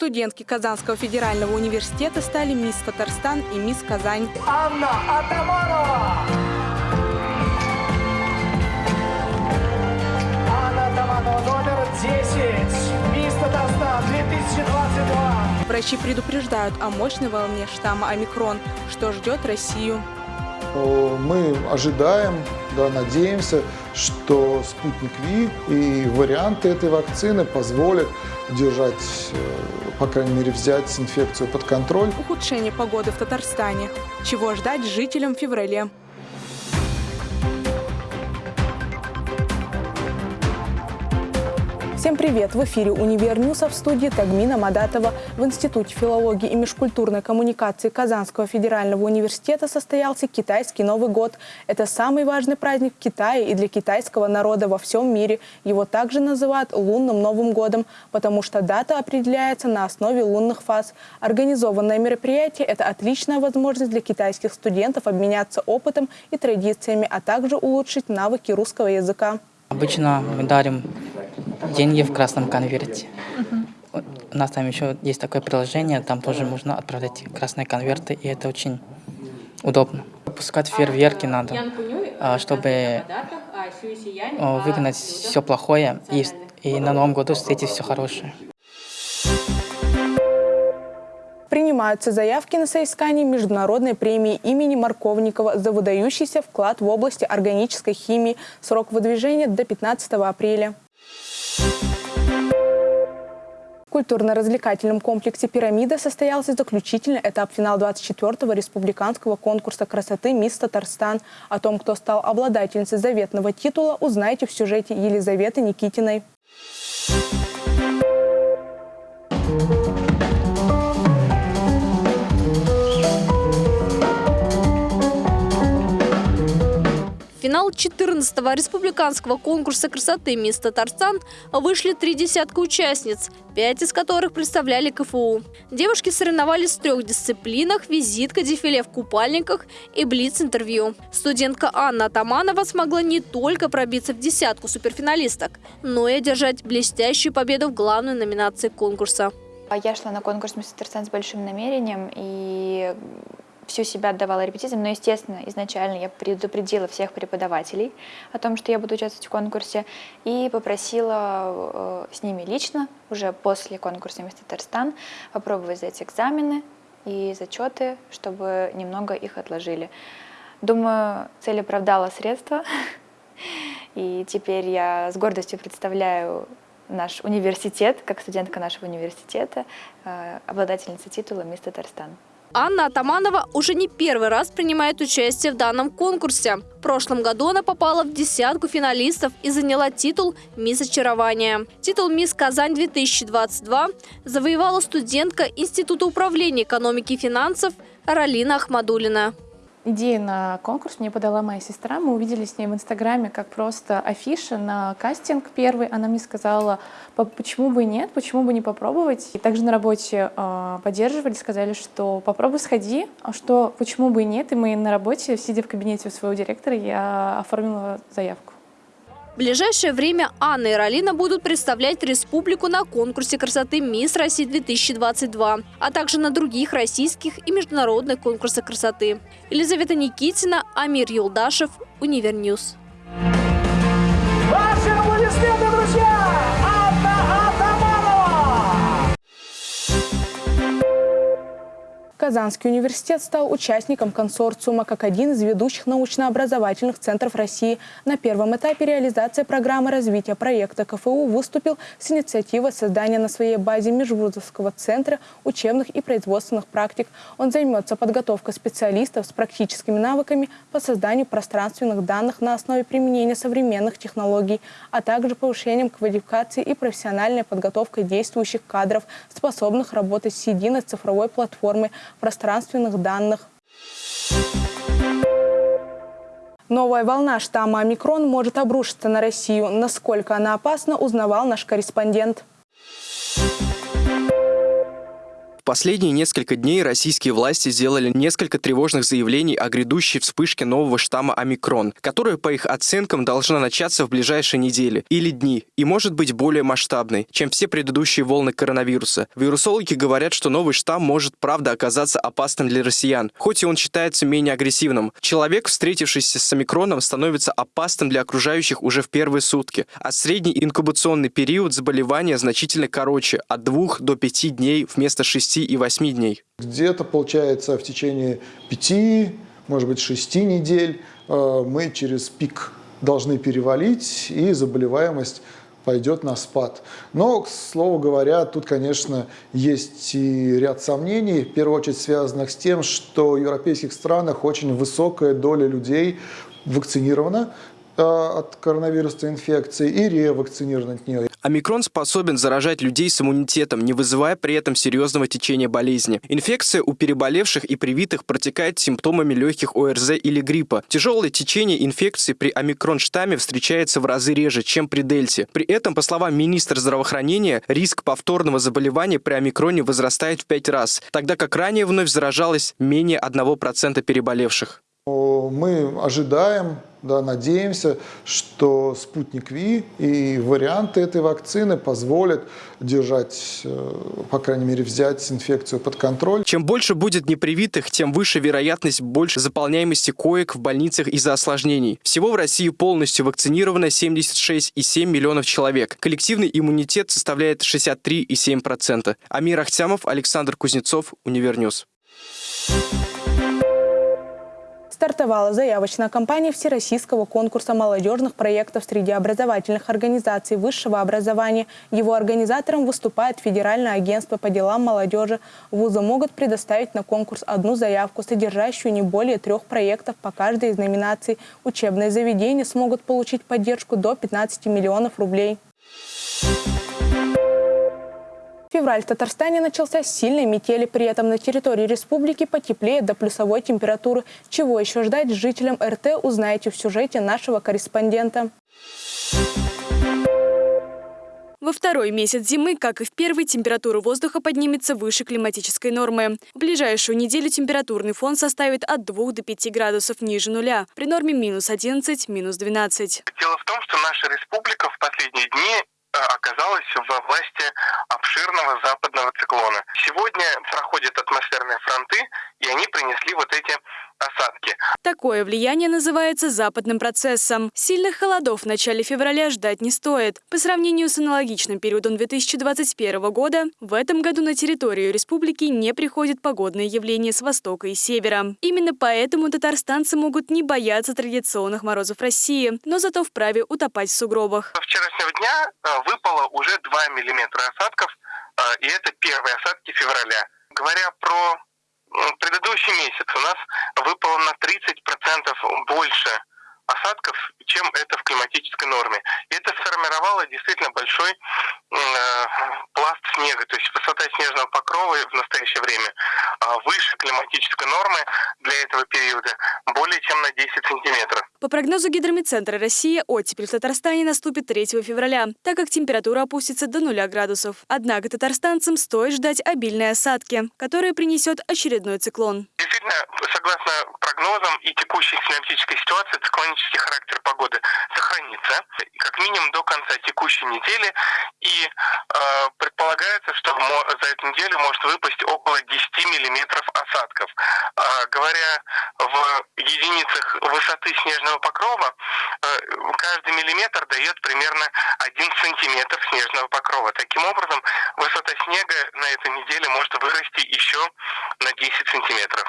Студентки Казанского федерального университета стали мисс Татарстан и мисс Казань. Анна Атаманова! Анна Атаманова, номер 10. Мисс Татарстан 2022. Врачи предупреждают о мощной волне штамма омикрон, что ждет Россию. Мы ожидаем, да, надеемся, что спутник Ви и варианты этой вакцины позволят держать, э, по крайней мере, взять инфекцию под контроль. Ухудшение погоды в Татарстане. Чего ждать жителям в феврале? Всем привет! В эфире «Универ Ньюса» в студии Тагмина Мадатова. В Институте филологии и межкультурной коммуникации Казанского федерального университета состоялся китайский Новый год. Это самый важный праздник в Китае и для китайского народа во всем мире. Его также называют лунным Новым годом, потому что дата определяется на основе лунных фаз. Организованное мероприятие – это отличная возможность для китайских студентов обменяться опытом и традициями, а также улучшить навыки русского языка. Обычно мы дарим деньги в красном конверте. У нас там еще есть такое приложение, там тоже можно отправлять красные конверты, и это очень удобно. Пускать фейерверки надо, а, чтобы а, выгнать все плохое и, и на Новом году встретить все хорошее. Принимаются заявки на соискание международной премии имени Марковникова за выдающийся вклад в области органической химии. Срок выдвижения до 15 апреля. В культурно-развлекательном комплексе «Пирамида» состоялся заключительный этап финал 24-го республиканского конкурса красоты «Мисс Татарстан». О том, кто стал обладательницей заветного титула, узнаете в сюжете Елизаветы Никитиной. В финал 14-го республиканского конкурса красоты «Мисс Татарстан» вышли три десятка участниц, пять из которых представляли КФУ. Девушки соревновались в трех дисциплинах – визитка, дефиле в купальниках и блиц-интервью. Студентка Анна Атаманова смогла не только пробиться в десятку суперфиналисток, но и одержать блестящую победу в главной номинации конкурса. Я шла на конкурс «Мисс Татарстан» с большим намерением и всю себя отдавала репетициям, но, естественно, изначально я предупредила всех преподавателей о том, что я буду участвовать в конкурсе, и попросила э, с ними лично, уже после конкурса «Мисс Татарстан», попробовать сдать экзамены и зачеты, чтобы немного их отложили. Думаю, цель оправдала средства, и теперь я с гордостью представляю наш университет, как студентка нашего университета, э, обладательница титула «Мисс Татарстан». Анна Атаманова уже не первый раз принимает участие в данном конкурсе. В прошлом году она попала в десятку финалистов и заняла титул «Мисс Очарования». Титул «Мисс Казань-2022» завоевала студентка Института управления экономики и финансов Ралина Ахмадулина. Идею на конкурс мне подала моя сестра. Мы увидели с ней в Инстаграме как просто афиша на кастинг первый. Она мне сказала, почему бы нет, почему бы не попробовать. И также на работе э, поддерживали, сказали, что попробуй сходи, а что почему бы и нет. И мы на работе, сидя в кабинете у своего директора, я оформила заявку. Ближайшее время Анна и Ралина будут представлять республику на конкурсе красоты «Мисс России-2022», а также на других российских и международных конкурсах красоты. Елизавета Никитина, Амир Юлдашев, Univer News. Ваши аплодисменты, друзья! Казанский университет стал участником консорциума как один из ведущих научно-образовательных центров России. На первом этапе реализации программы развития проекта КФУ выступил с инициативой создания на своей базе Межвузовского центра учебных и производственных практик. Он займется подготовкой специалистов с практическими навыками по созданию пространственных данных на основе применения современных технологий, а также повышением квалификации и профессиональной подготовкой действующих кадров, способных работать с единой цифровой платформой пространственных данных. Новая волна штамма омикрон может обрушиться на Россию. Насколько она опасна, узнавал наш корреспондент. В последние несколько дней российские власти сделали несколько тревожных заявлений о грядущей вспышке нового штамма омикрон, которая, по их оценкам, должна начаться в ближайшие недели или дни и может быть более масштабной, чем все предыдущие волны коронавируса. Вирусологи говорят, что новый штамм может, правда, оказаться опасным для россиян, хоть и он считается менее агрессивным. Человек, встретившийся с омикроном, становится опасным для окружающих уже в первые сутки, а средний инкубационный период заболевания значительно короче – от 2 до 5 дней вместо 6 и 8 дней. Где-то, получается, в течение пяти, может быть, шести недель э, мы через пик должны перевалить, и заболеваемость пойдет на спад. Но, к слову говоря, тут, конечно, есть и ряд сомнений, в первую очередь связанных с тем, что в европейских странах очень высокая доля людей вакцинирована от коронавирусной инфекции и ревакцинированы от нее. Омикрон способен заражать людей с иммунитетом, не вызывая при этом серьезного течения болезни. Инфекция у переболевших и привитых протекает симптомами легких ОРЗ или гриппа. Тяжелое течение инфекции при омикрон-штамме встречается в разы реже, чем при дельте. При этом, по словам министра здравоохранения, риск повторного заболевания при омикроне возрастает в 5 раз, тогда как ранее вновь заражалось менее 1% переболевших. Мы ожидаем, да, надеемся, что Спутник V и варианты этой вакцины позволят держать, э, по крайней мере, взять инфекцию под контроль. Чем больше будет непривитых, тем выше вероятность больше заполняемости коек в больницах из-за осложнений. Всего в России полностью вакцинировано 76,7 миллионов человек. Коллективный иммунитет составляет 63,7%. Амир Ахтямов, Александр Кузнецов, Univer News. Стартовала заявочная кампания Всероссийского конкурса молодежных проектов среди образовательных организаций высшего образования. Его организатором выступает Федеральное агентство по делам молодежи. Вузы могут предоставить на конкурс одну заявку, содержащую не более трех проектов по каждой из номинаций. Учебные заведения смогут получить поддержку до 15 миллионов рублей. Февраль в Татарстане начался с сильной метели, при этом на территории республики потеплеет до плюсовой температуры. Чего еще ждать жителям РТ, узнаете в сюжете нашего корреспондента. Во второй месяц зимы, как и в первый, температура воздуха поднимется выше климатической нормы. В ближайшую неделю температурный фон составит от 2 до 5 градусов ниже нуля, при норме минус 11, минус 12. Дело в том, что наша республика в последние дни оказалась во власти обширного западного циклона. Сегодня проходят атмосферные фронты, и они принесли вот эти осадки. Такое влияние называется западным процессом. Сильных холодов в начале февраля ждать не стоит. По сравнению с аналогичным периодом 2021 года, в этом году на территорию республики не приходят погодные явления с востока и севера. Именно поэтому татарстанцы могут не бояться традиционных морозов России, но зато вправе утопать в сугробах. Со вчерашнего дня э, выпало уже 2 миллиметра осадков, э, и это первые осадки февраля. Говоря про предыдущий месяц у нас выпало на 30% больше осадков, чем это в климатической норме. И это сформировало действительно большой пласт снега, то есть высота снежного покрова в настоящее время э, выше климатической нормы для этого периода более чем на 10 сантиметров. По прогнозу Гидромедцентра России, оттепель в Татарстане наступит 3 февраля, так как температура опустится до 0 градусов. Однако татарстанцам стоит ждать обильные осадки, которые принесет очередной циклон. Действительно, согласно прогнозам и текущей климатической ситуации, циклонический характер погоды сохранится как минимум до конца текущей недели. И э, предполагается, что за эту неделю может выпасть около 10 миллиметров осадков. Э, говоря в единицах высоты снежного покрова, э, каждый миллиметр дает примерно 1 сантиметр снежного покрова. Таким образом, высота снега на этой неделе может вырасти еще на 10 сантиметров.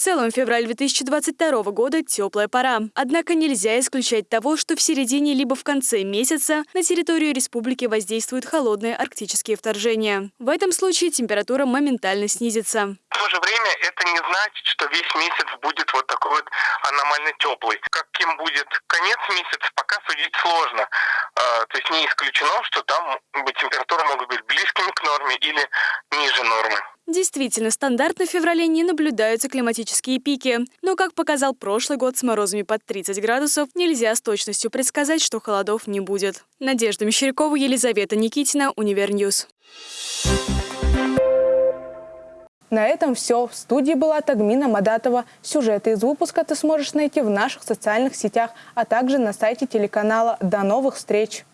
Целом, февраль 2022 года – теплая пора. Однако нельзя исключать того, что в середине либо в конце месяца на территорию республики воздействуют холодные арктические вторжения. В этом случае температура моментально снизится. В то же время это не значит, что весь месяц будет вот такой вот аномально теплый. Каким будет конец месяца, пока судить сложно. А, то есть не исключено, что там температуры могут быть близкими к норме или ниже нормы. Действительно, стандартно в феврале не наблюдаются климатические пики. Но, как показал прошлый год с морозами под 30 градусов, нельзя с точностью предсказать, что холодов не будет. Надежда Мещерякова, Елизавета Никитина, Univer News. На этом все. В студии была Тагмина Мадатова. Сюжеты из выпуска ты сможешь найти в наших социальных сетях, а также на сайте телеканала. До новых встреч!